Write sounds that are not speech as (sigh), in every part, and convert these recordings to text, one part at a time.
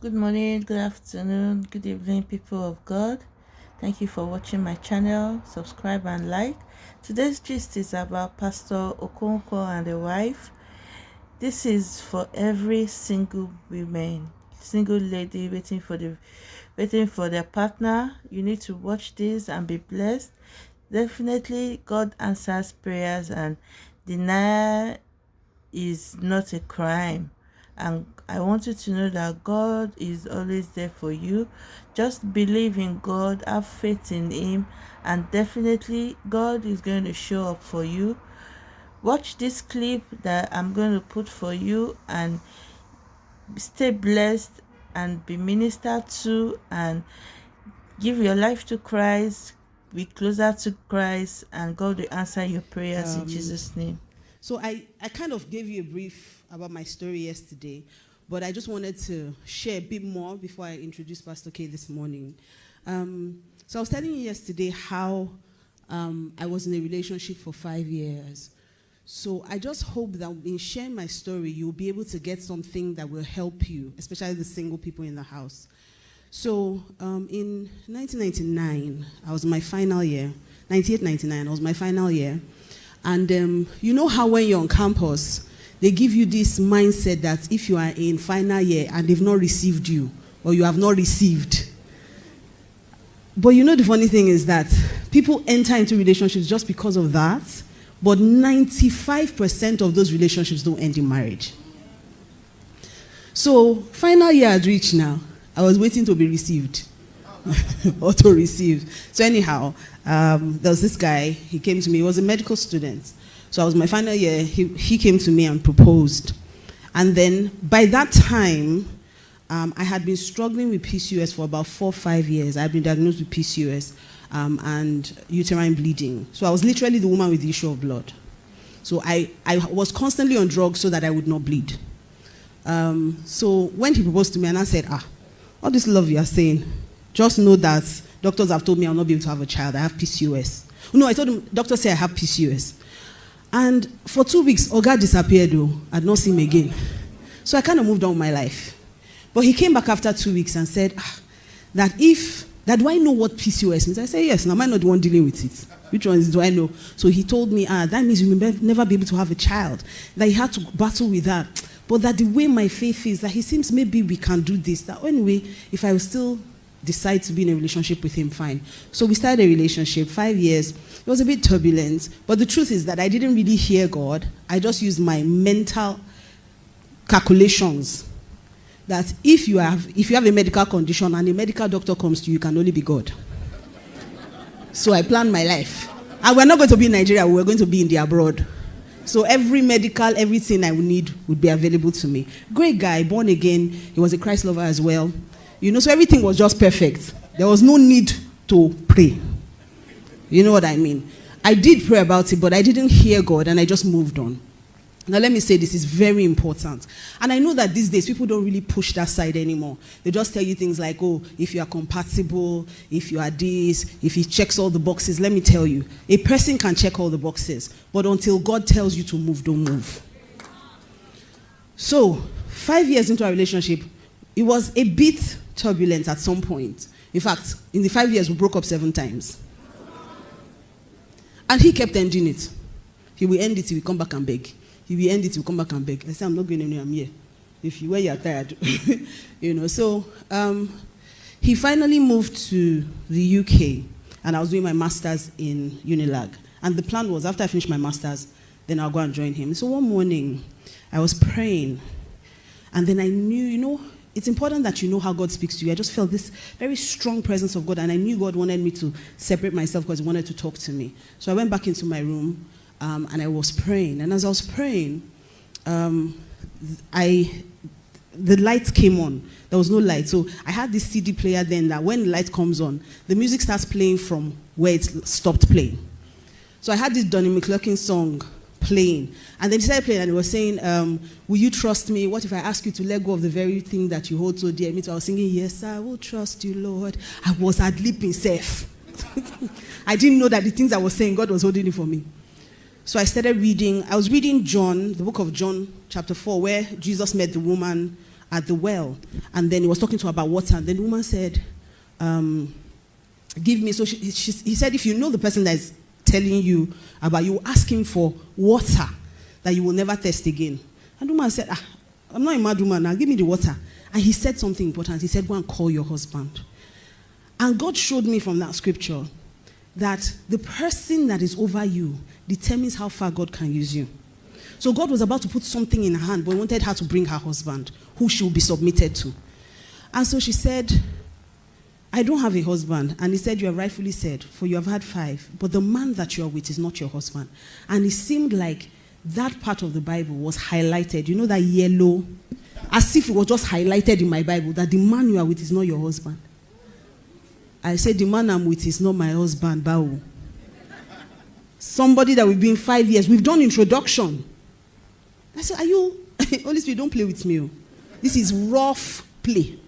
Good morning, good afternoon, good evening, people of God. Thank you for watching my channel. Subscribe and like. Today's gist is about Pastor Okonkwo and the wife. This is for every single woman, single lady waiting for the waiting for their partner. You need to watch this and be blessed. Definitely, God answers prayers, and denial is not a crime and I want you to know that God is always there for you. Just believe in God, have faith in Him, and definitely God is going to show up for you. Watch this clip that I'm going to put for you and stay blessed and be ministered to and give your life to Christ, be closer to Christ, and God will answer your prayers um, in Jesus' name. So I, I kind of gave you a brief about my story yesterday, but I just wanted to share a bit more before I introduce Pastor K this morning. Um, so I was telling you yesterday how um, I was in a relationship for five years. So I just hope that in sharing my story, you'll be able to get something that will help you, especially the single people in the house. So um, in 1999, I was my final year, 98, 99, I was my final year. And um, you know how when you're on campus, they give you this mindset that if you are in final year and they've not received you, or you have not received. But you know the funny thing is that people enter into relationships just because of that, but 95% of those relationships don't end in marriage. So, final year had reached now. I was waiting to be received. (laughs) auto received. So anyhow, um, there was this guy, he came to me, he was a medical student. So I was my final year, he, he came to me and proposed. And then by that time, um, I had been struggling with PCOS for about four, five years. I had been diagnosed with PCOS um, and uterine bleeding. So I was literally the woman with the issue of blood. So I, I was constantly on drugs so that I would not bleed. Um, so when he proposed to me and I said, ah, all this love you are saying, just know that doctors have told me I'll not be able to have a child. I have PCOS. No, I told him, doctor said I have PCOS. And for two weeks, Oga disappeared though. I'd not seen him again. So I kind of moved on with my life. But he came back after two weeks and said ah, that if, that do I know what PCOS means? I said, yes, now am I not the one dealing with it? Which ones do I know? So he told me, ah, that means you will never be able to have a child. That he had to battle with that. But that the way my faith is, that he seems maybe we can do this. That anyway, if I was still decide to be in a relationship with him, fine. So we started a relationship, five years. It was a bit turbulent, but the truth is that I didn't really hear God. I just used my mental calculations that if you have if you have a medical condition and a medical doctor comes to you, you can only be God. so I planned my life. And we're not going to be in Nigeria, we're going to be in the abroad. So every medical, everything I would need would be available to me. Great guy, born again. He was a Christ lover as well. You know, so everything was just perfect. There was no need to pray. You know what I mean? I did pray about it, but I didn't hear God and I just moved on. Now, let me say this is very important. And I know that these days people don't really push that side anymore. They just tell you things like, oh, if you are compatible, if you are this, if he checks all the boxes. Let me tell you, a person can check all the boxes, but until God tells you to move, don't move. So, five years into our relationship, it was a bit turbulent at some point. In fact, in the five years, we broke up seven times. And he kept ending it. He will end it, he will come back and beg. He will end it, he will come back and beg. I said, I'm not going anywhere, I'm here. If you were, you're tired. (laughs) you know, so um, he finally moved to the UK, and I was doing my master's in Unilag. And the plan was, after I finished my master's, then I'll go and join him. So one morning, I was praying, and then I knew, you know, it's important that you know how God speaks to you. I just felt this very strong presence of God, and I knew God wanted me to separate myself because He wanted to talk to me. So I went back into my room um, and I was praying. And as I was praying, um, I the lights came on. There was no light. So I had this CD player then that when the light comes on, the music starts playing from where it stopped playing. So I had this Donnie McClurkin song playing. And then he started playing and he was saying, um, Will you trust me? What if I ask you to let go of the very thing that you hold so dear? Me too. I was singing, Yes, I will trust you, Lord. I was ad libbing safe. I didn't know that the things I was saying, God was holding it for me. So I started reading. I was reading John, the book of John, chapter 4, where Jesus met the woman at the well. And then he was talking to her about water. And then the woman said, um, Give me. So she, she, he said, If you know the person that is telling you about, you ask him for water that you will never thirst again. And the woman said, ah, I'm not a mad woman now, give me the water. And he said something important. He said, Go and call your husband. And God showed me from that scripture that the person that is over you determines how far God can use you. So God was about to put something in her hand, but he wanted her to bring her husband, who she will be submitted to. And so she said, I don't have a husband. And he said, You have rightfully said, for you have had five, but the man that you are with is not your husband. And it seemed like that part of the Bible was highlighted. You know that yellow? As if it was just highlighted in my Bible that the man you are with is not your husband. I said, The man I'm with is not my husband, Bao. Somebody that we've been five years. We've done introduction. I said, Are you? (laughs) Holy Spirit, don't play with me. Oh. This is rough play.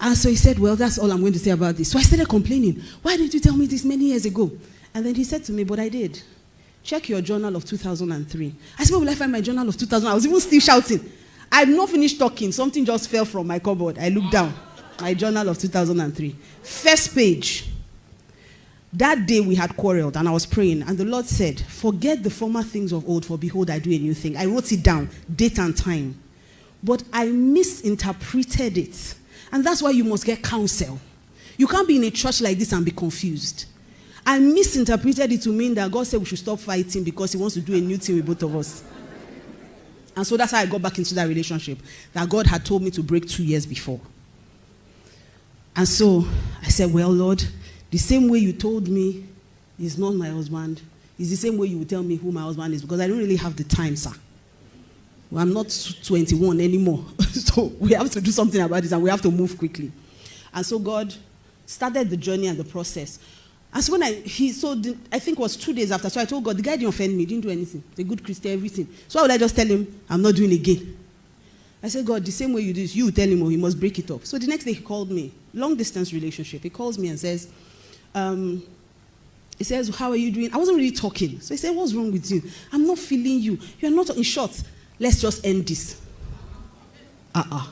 And so he said, Well, that's all I'm going to say about this. So I started complaining. Why didn't you tell me this many years ago? And then he said to me, But I did. Check your journal of 2003. I said, Where will I find my journal of 2000? I was even still shouting. I had not finished talking. Something just fell from my cupboard. I looked down. My journal of 2003. First page. That day we had quarreled and I was praying, and the Lord said, Forget the former things of old, for behold, I do a new thing. I wrote it down, date and time. But I misinterpreted it. And that's why you must get counsel. You can't be in a church like this and be confused. I misinterpreted it to mean that God said we should stop fighting because He wants to do a new thing with both of us. And so that's how I got back into that relationship that God had told me to break two years before. And so I said, Well, Lord, the same way you told me is not my husband, is the same way you will tell me who my husband is because I don't really have the time, sir. Well, I'm not 21 anymore. (laughs) so we have to do something about this and we have to move quickly. And so God started the journey and the process. And so when I, he, so the, I think it was two days after, so I told God, the guy didn't offend me, didn't do anything. A good Christian, everything. So why would I just tell him, I'm not doing again? I said, God, the same way you do this, you tell him or oh, he must break it up. So the next day he called me, long distance relationship. He calls me and says, um, he says, How are you doing? I wasn't really talking. So he said, What's wrong with you? I'm not feeling you. You're not, in short, let's just end this. Uh uh-uh. uh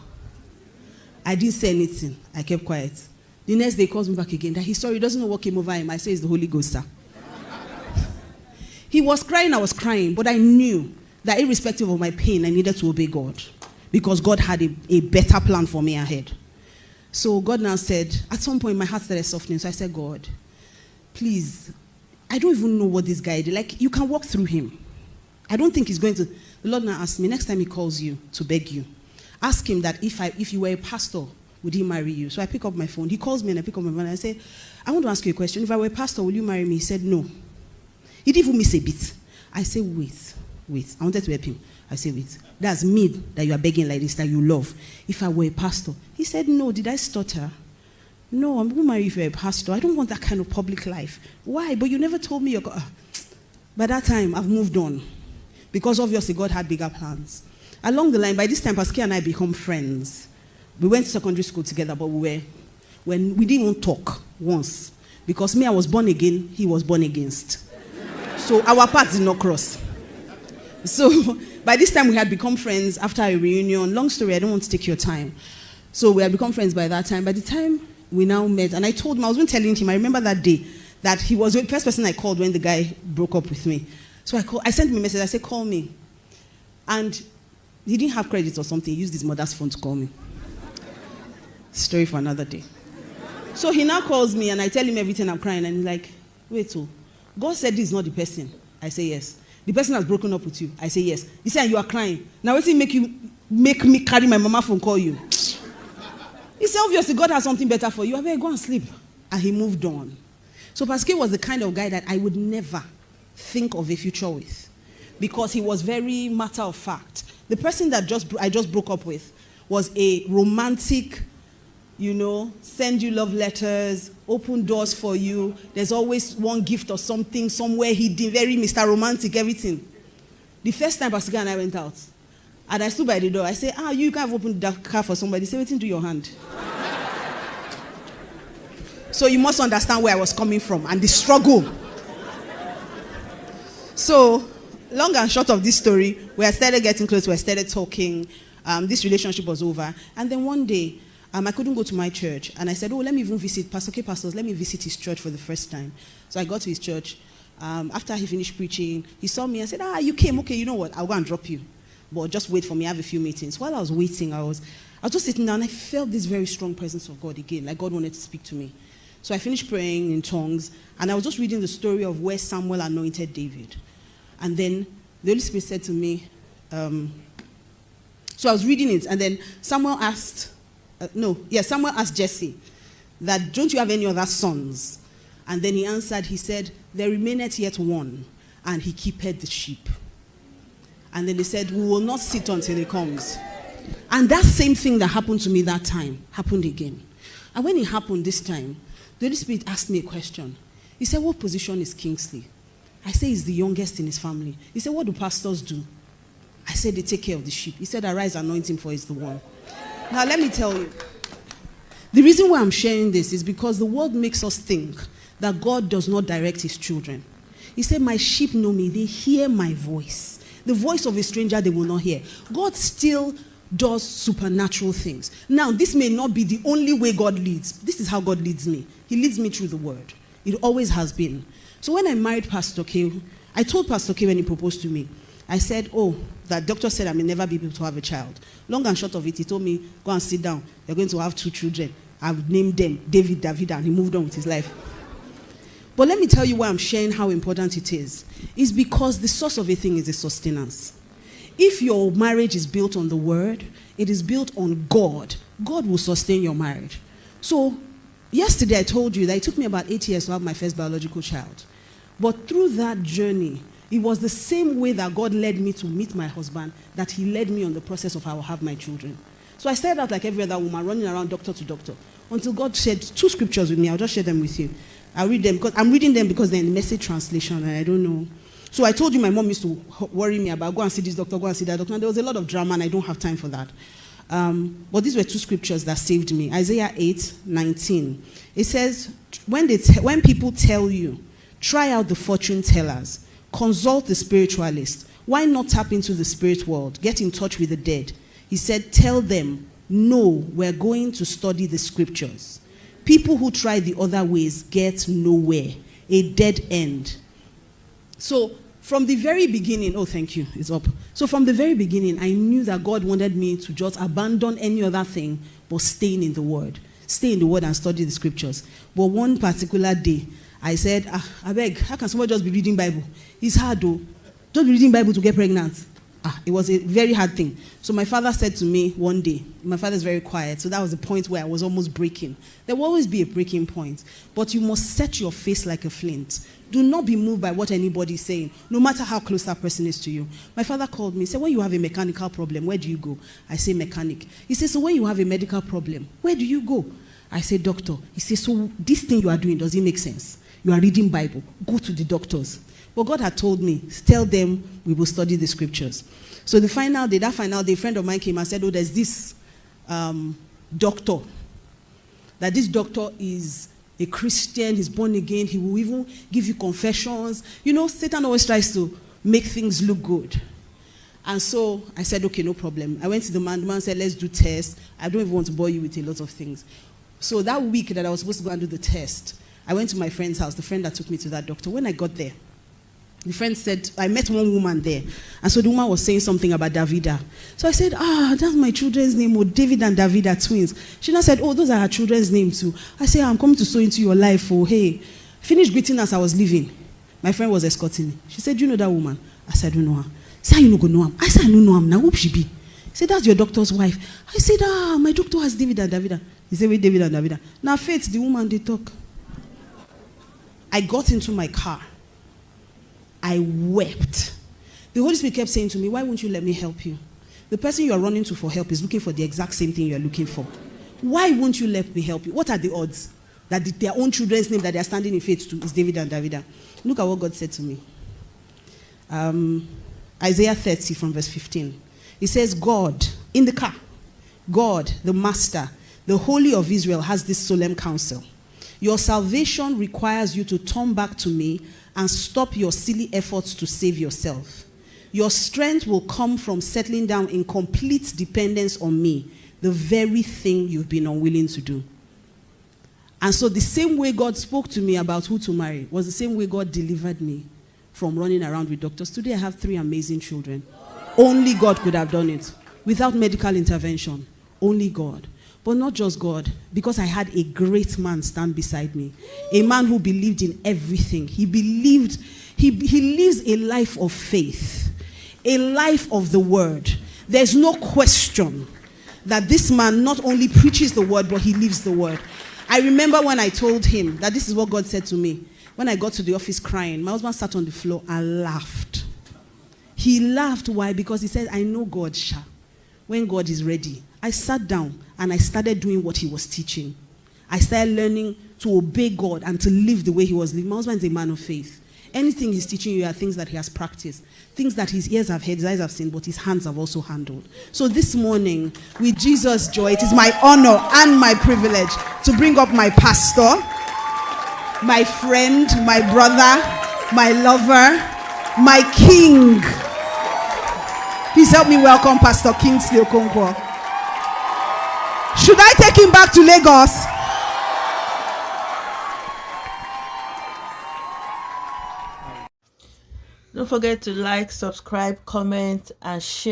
I didn't say anything. I kept quiet. The next day he calls me back again that he's sorry, he doesn't know what came over him. I say it's the Holy Ghost, sir. he was crying, I was crying, but I knew that irrespective of my pain, I needed to obey God because God had a, a better plan for me ahead. So God now said, at some point my heart started softening. So I said, God, please, I don't even know what this guy did. Like, you can walk through him. I don't think he's going to. The Lord now asked me, next time he calls you to beg you, ask him that if, I, if you were a pastor, would he marry you? So I pick up my phone. He calls me and I pick up my phone and I say, I want to ask you a question. If I were a pastor, will you marry me? He said, no. He didn't even miss a bit. I say, wait, wait. I wanted to help him. I say, wait. That's me that you are begging like this, that you love. If I were a pastor. He said, no. Did I stutter? No, I'm going to marry you if you're a pastor. I don't want that kind of public life. Why? But you never told me you're going ah. By that time, I've moved on. Because obviously God had bigger plans. Along the line, by this time, Pascal and I become friends. We went to secondary school together, but we were, when we didn't even talk once. Because me, I was born again, he was born against. so our paths did not cross. So (laughs) by this time, we had become friends after a reunion. Long story, I don't want to take your time. So we had become friends by that time. By the time we now met, and I told him, I was even telling him, I remember that day, that he was the first person I called when the guy broke up with me. So I, call, I sent him a message. I said, call me. And he didn't have credit or something. He used his mother's phone to call me. Story for another day. So he now calls me and I tell him everything I'm crying. And he's like, wait, oh, God said this is not the person. I say, yes. The person has broken up with you. I say, yes. He said, you are crying. Now, what's it make you make me carry my mama phone call you? He said, obviously, God has something better for you. I better go and sleep. And he moved on. So Pascal was the kind of guy that I would never think of a future with because he was very matter of fact. The person that just I just broke up with was a romantic you know, send you love letters, open doors for you. There's always one gift or something somewhere hidden, very Mr. Romantic, everything. The first time Pastor and I went out, and I stood by the door, I said, Ah, you can't open the car for somebody. Say, waiting to your hand. (laughs) so you must understand where I was coming from and the struggle. So, long and short of this story, we had started getting close, we started talking. um, this relationship was over. And then one day, um, I couldn't go to my church. And I said, Oh, let me even visit Pastor K. Pastors, let me visit his church for the first time. So I got to his church. Um, after he finished preaching, he saw me and said, Ah, you came. Okay, you know what? I'll go and drop you. But just wait for me. I have a few meetings. While I was waiting, I was, I was just sitting down and I felt this very strong presence of God again, like God wanted to speak to me. So I finished praying in tongues, and I was just reading the story of where Samuel anointed David. And then the Holy Spirit said to me, um, so I was reading it, and then Samuel asked, uh, no, yeah, Samuel asked Jesse that, don't you have any other sons? And then he answered, he said, there remaineth yet one, and he keepeth the sheep. And then he said, we will not sit until he comes. And that same thing that happened to me that time happened again. And when it happened this time, the Holy Spirit asked me a question. He said, what position is Kingsley? I say he's the youngest in his family. He said, what do pastors do? I said, they take care of the sheep. He said, arise, anoint him for he's the one. Now, let me tell you. The reason why I'm sharing this is because the world makes us think that God does not direct his children. He said, My sheep know me, they hear my voice. The voice of a stranger they will not hear. God still does supernatural things. Now, this may not be the only way God leads. This is how God leads me. He leads me through the word. It always has been. So when I married Pastor K, I told Pastor K when he proposed to me, I said, Oh, that doctor said I may never be able to have a child. Long and short of it, he told me, Go and sit down. You're going to have two children. I've named them David, Davida, and he moved on with his life. But let me tell you why I'm sharing how important it is. It's because the source of a thing is the sustenance. If your marriage is built on the word, it is built on God, God will sustain your marriage. So, yesterday I told you that it took me about eight years to have my first biological child. But through that journey, it was the same way that God led me to meet my husband that He led me on the process of how I will have my children. So I started out like every other woman, running around doctor to doctor, until God shared two scriptures with me. I'll just share them with you. I'll read them because I'm reading them because they're in message translation and I don't know. So I told you my mom used to worry me about go and see this doctor, go and see that doctor. And there was a lot of drama and I don't have time for that. Um, but these were two scriptures that saved me. Isaiah 8, 19. It says, when, they when people tell you, try out the fortune tellers, consult the spiritualist. Why not tap into the spirit world? Get in touch with the dead. He said, tell them, no, we're going to study the scriptures. People who try the other ways get nowhere, a dead end. So from the very beginning, oh, thank you, it's up. So from the very beginning, I knew that God wanted me to just abandon any other thing but staying in the Word. Stay in the Word and study the scriptures. But one particular day, I said, ah, I beg, how can someone just be reading Bible? It's hard though. Just be reading Bible to get pregnant. Ah, it was a very hard thing. So my father said to me one day, my father is very quiet, so that was the point where I was almost breaking. There will always be a breaking point, but you must set your face like a flint. Do not be moved by what anybody is saying, no matter how close that person is to you. My father called me, said, when you have a mechanical problem, where do you go? I say mechanic. He says, so when you have a medical problem, where do you go? I say doctor. He says, so this thing you are doing, does it make sense? You are reading Bible. Go to the doctors. But God had told me, tell them we will study the scriptures. So the final day, that final day, a friend of mine came and said, oh, there's this um, doctor. That this doctor is a Christian, he's born again, he will even give you confessions. You know, Satan always tries to make things look good. And so I said, okay, no problem. I went to the man, the man said, let's do tests. I don't even want to bore you with a lot of things. So that week that I was supposed to go and do the test, I went to my friend's house, the friend that took me to that doctor. When I got there, the friend said, I met one woman there. And so the woman was saying something about Davida. So I said, Ah, that's my children's name. Oh, David and Davida are twins. She now said, Oh, those are her children's names too. I said, I'm coming to sow into your life. Oh, hey. Finished greeting as I was leaving. My friend was escorting me. She said, you know that woman? I said, I don't know her. Say, you no go know him. I said, I don't know him. Now, who she be? He said, That's your doctor's wife. I said, Ah, my doctor has David and Davida. He said, Wait, David and Davida. Now, Faith, the woman, they talk. I got into my car. I wept. The Holy Spirit kept saying to me, Why won't you let me help you? The person you are running to for help is looking for the exact same thing you are looking for. Why won't you let me help you? What are the odds that the, their own children's name that they are standing in faith to is David and Davida? Look at what God said to me. Um, Isaiah 30 from verse 15. He says, God, in the car, God, the Master, the Holy of Israel, has this solemn counsel. Your salvation requires you to turn back to me and stop your silly efforts to save yourself. Your strength will come from settling down in complete dependence on me, the very thing you've been unwilling to do. And so, the same way God spoke to me about who to marry was the same way God delivered me from running around with doctors. Today, I have three amazing children. Only God could have done it without medical intervention. Only God. But not just God, because I had a great man stand beside me. A man who believed in everything. He believed, he, he lives a life of faith, a life of the word. There's no question that this man not only preaches the word, but he lives the word. I remember when I told him that this is what God said to me. When I got to the office crying, my husband sat on the floor and laughed. He laughed. Why? Because he said, I know God, Sha. When God is ready, I sat down and I started doing what he was teaching. I started learning to obey God and to live the way he was living. My husband is a man of faith. Anything he's teaching you are things that he has practiced, things that his ears have heard, his eyes have seen, but his hands have also handled. So this morning, with Jesus' joy, it is my honor and my privilege to bring up my pastor, my friend, my brother, my lover, my king. Please help me welcome Pastor Kingsley Okonkwo. Should I take him back to Lagos? Don't forget to like, subscribe, comment, and share.